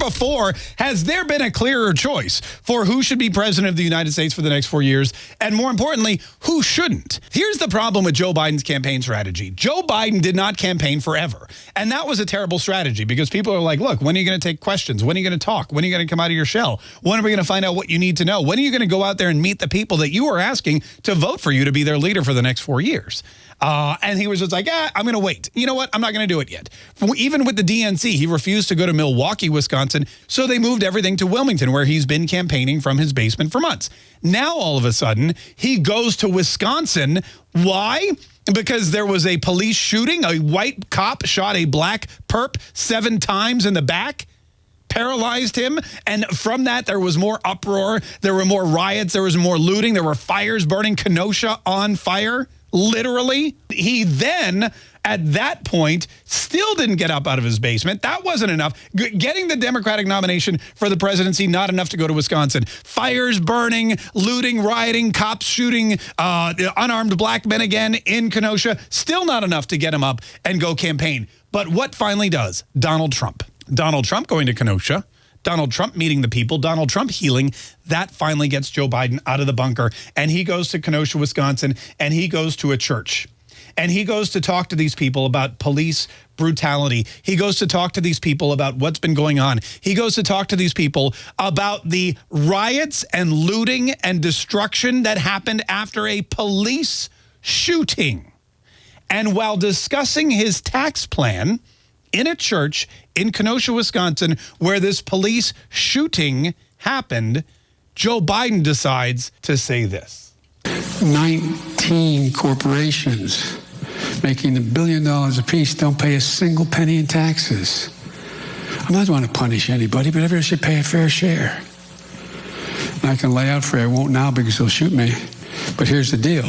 before has there been a clearer choice for who should be president of the United States for the next four years? And more importantly, who shouldn't? Here's the problem with Joe Biden's campaign strategy. Joe Biden did not campaign forever. And that was a terrible strategy because people are like, look, when are you going to take questions? When are you going to talk? When are you going to come out of your shell? When are we going to find out what you need to know? When are you going to go out there and meet the people that you are asking to vote for you to be their leader for the next four years? Uh, and he was just like, ah, I'm going to wait. You know what? I'm not going to do it yet. Even with the DNC, he refused to go to Milwaukee, Wisconsin. And so they moved everything to Wilmington, where he's been campaigning from his basement for months. Now, all of a sudden, he goes to Wisconsin. Why? Because there was a police shooting. A white cop shot a black perp seven times in the back paralyzed him. And from that, there was more uproar. There were more riots. There was more looting. There were fires burning. Kenosha on fire literally. He then, at that point, still didn't get up out of his basement. That wasn't enough. G getting the Democratic nomination for the presidency, not enough to go to Wisconsin. Fires burning, looting, rioting, cops shooting uh, unarmed black men again in Kenosha, still not enough to get him up and go campaign. But what finally does? Donald Trump. Donald Trump going to Kenosha Donald Trump meeting the people, Donald Trump healing, that finally gets Joe Biden out of the bunker. And he goes to Kenosha, Wisconsin, and he goes to a church. And he goes to talk to these people about police brutality. He goes to talk to these people about what's been going on. He goes to talk to these people about the riots and looting and destruction that happened after a police shooting. And while discussing his tax plan, in a church in Kenosha, Wisconsin, where this police shooting happened, Joe Biden decides to say this. 19 corporations making a billion dollars apiece don't pay a single penny in taxes. I'm not going to punish anybody, but everyone should pay a fair share. And I can lay out for you, I won't now because they'll shoot me. But here's the deal.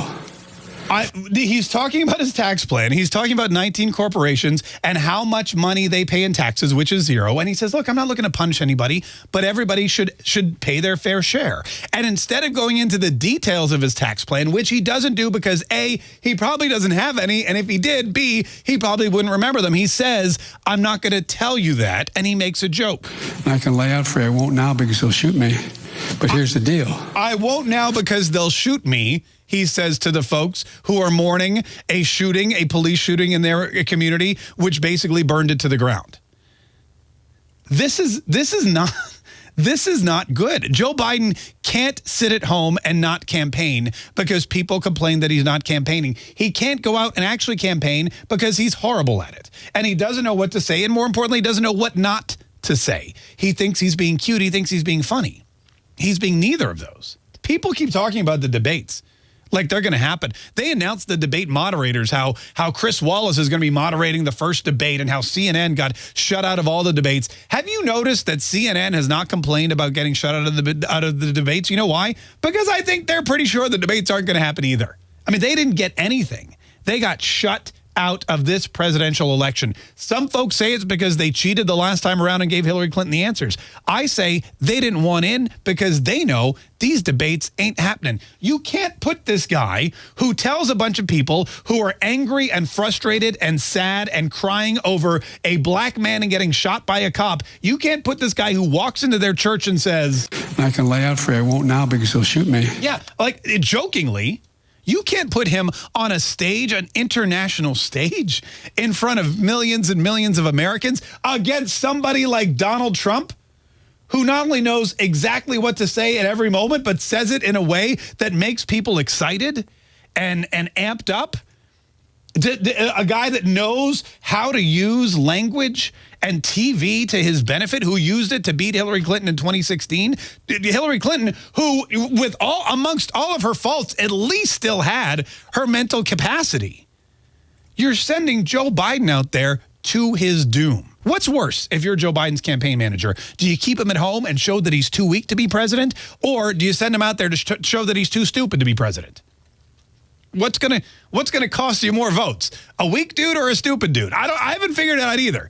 I, he's talking about his tax plan. He's talking about 19 corporations and how much money they pay in taxes, which is zero. And he says, look, I'm not looking to punish anybody, but everybody should should pay their fair share. And instead of going into the details of his tax plan, which he doesn't do because A, he probably doesn't have any. And if he did, B, he probably wouldn't remember them. He says, I'm not going to tell you that. And he makes a joke. I can lay out for you. I won't now because they'll shoot me. But here's the deal. I won't now because they'll shoot me he says to the folks who are mourning a shooting, a police shooting in their community, which basically burned it to the ground. This is this is not this is not good. Joe Biden can't sit at home and not campaign because people complain that he's not campaigning. He can't go out and actually campaign because he's horrible at it. And he doesn't know what to say. And more importantly, he doesn't know what not to say. He thinks he's being cute. He thinks he's being funny. He's being neither of those. People keep talking about the debates like they're going to happen. They announced the debate moderators, how how Chris Wallace is going to be moderating the first debate and how CNN got shut out of all the debates. Have you noticed that CNN has not complained about getting shut out of the out of the debates? You know why? Because I think they're pretty sure the debates aren't going to happen either. I mean, they didn't get anything. They got shut out of this presidential election. Some folks say it's because they cheated the last time around and gave Hillary Clinton the answers. I say they didn't want in because they know these debates ain't happening. You can't put this guy who tells a bunch of people who are angry and frustrated and sad and crying over a black man and getting shot by a cop. You can't put this guy who walks into their church and says, I can lay out for you. I won't now because he'll shoot me. Yeah, like jokingly, you can't put him on a stage, an international stage, in front of millions and millions of Americans against somebody like Donald Trump, who not only knows exactly what to say at every moment, but says it in a way that makes people excited and, and amped up. A guy that knows how to use language and TV to his benefit, who used it to beat Hillary Clinton in 2016. Hillary Clinton, who, with all amongst all of her faults, at least still had her mental capacity. You're sending Joe Biden out there to his doom. What's worse if you're Joe Biden's campaign manager? Do you keep him at home and show that he's too weak to be president? Or do you send him out there to show that he's too stupid to be president? what's gonna what's gonna cost you more votes? A weak dude or a stupid dude? I don't I haven't figured it out either.